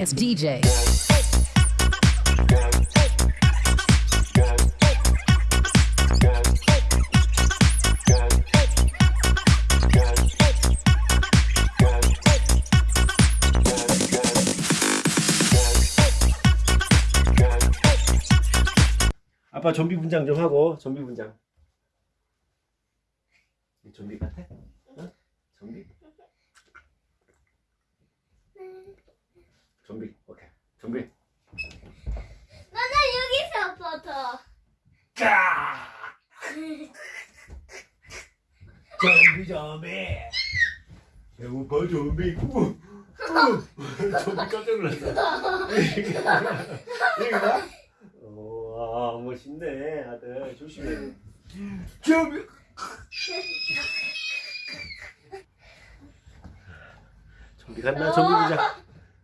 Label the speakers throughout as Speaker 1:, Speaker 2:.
Speaker 1: ass DJ.
Speaker 2: 아빠 좀비 분장 좀 하고 좀비 분장. 이 좀비 같아? 어? 좀비. 오케이. 좀비.
Speaker 3: 나는 여기서 버터.
Speaker 2: 까! 좀비 좀비. 배고파 좀비. 우! 우! 좀비 깜짝 놀랐어. 여기다? 와 멋있네 아들 조심해. 좀비. 좀비 갔나? 좀비 분장.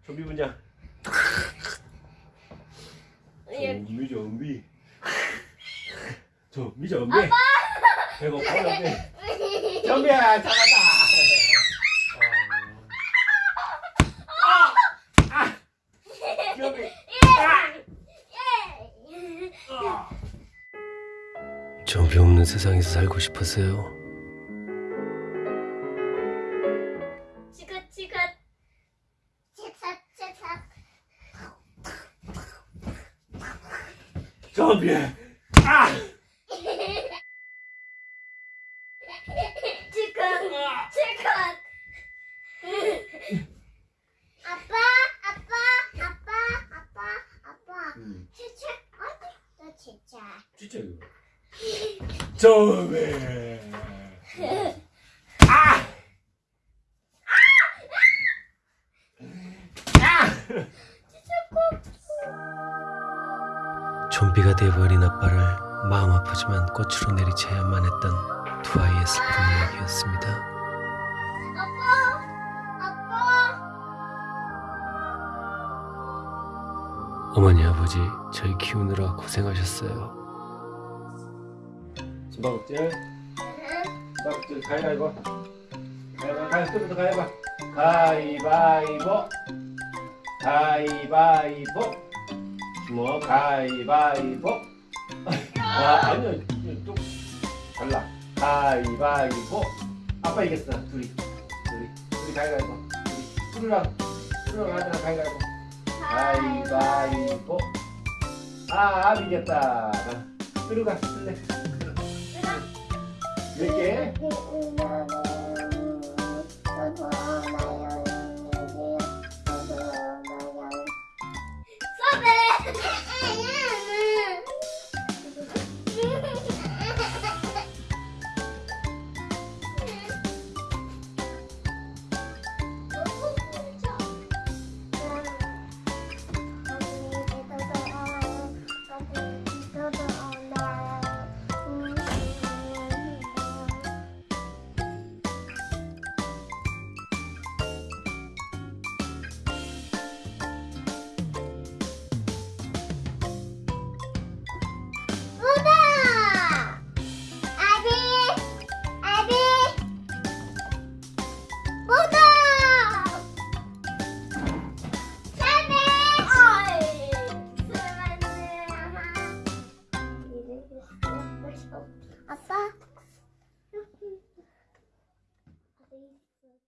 Speaker 2: 좀비 분장.
Speaker 3: 예.
Speaker 2: 좀비 좀비. 좀비 좀비. 배고파 좀비. 좀비야 잡았다. 아! 아! 좀비
Speaker 4: 없는 세상에서 살고 싶었어요.
Speaker 3: 치삭 치삭.
Speaker 2: 좀비. 아!
Speaker 3: 치컷. 아빠 아빠 아빠 아빠 아빠.
Speaker 2: 음,
Speaker 3: 어디 또 치책.
Speaker 2: 진짜 이거. 좀비. 아!
Speaker 4: 좀비가 돼버린 아빠를 마음 아프지만 꽃으로 내리쳐야만 했던 두 아이의 슬픈 이야기였습니다. 어머니 아버지 저희 키우느라 고생하셨어요.
Speaker 2: 숨바꼭질. 숨바꼭질 가위바위보. 가위바위보. 가위바위보. 가위바위보. 가위바위보. 뭐 가위바위보. 아 아니요 좀 달라. 가위바위보. 아빠 이겼어 둘이. 둘이. 둘이 가위바위보. 둘이. 푸르랑 푸르랑 가위바위보. 가위바위보. 아, 아 이겼다. 푸르가 쓸래. 몇 개?
Speaker 3: 우다! for